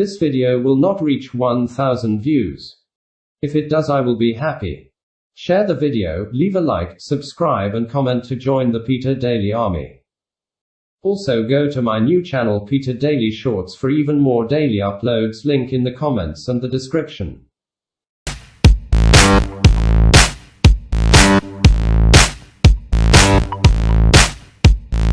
This video will not reach 1000 views. If it does, I will be happy. Share the video, leave a like, subscribe, and comment to join the Peter Daily Army. Also, go to my new channel, Peter Daily Shorts, for even more daily uploads. Link in the comments and the description.